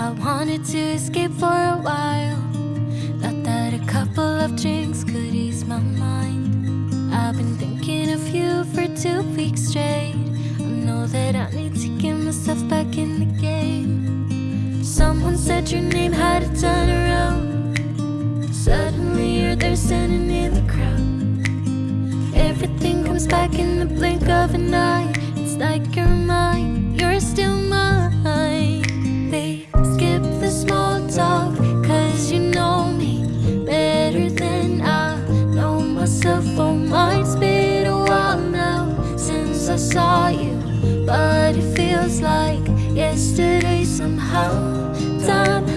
I wanted to escape for a while. Thought that a couple of drinks could ease my mind. I've been thinking of you for two weeks straight. I know that I need to get myself back in the game. Someone said your name had a turn around. Suddenly you're there standing in the crowd. Everything comes back in the blink of an eye. I saw you But it feels like yesterday somehow. Time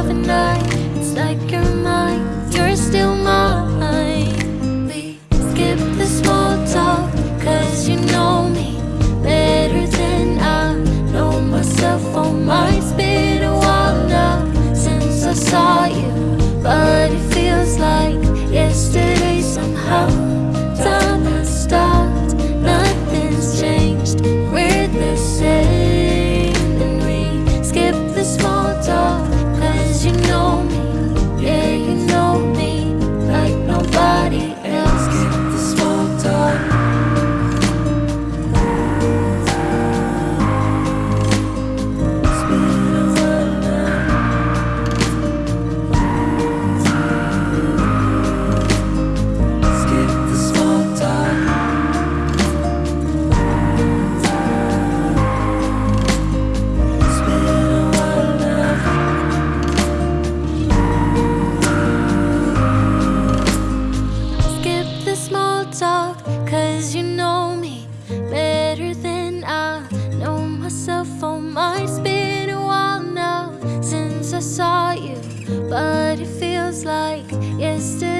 of the night. It's like you're mine. like yesterday.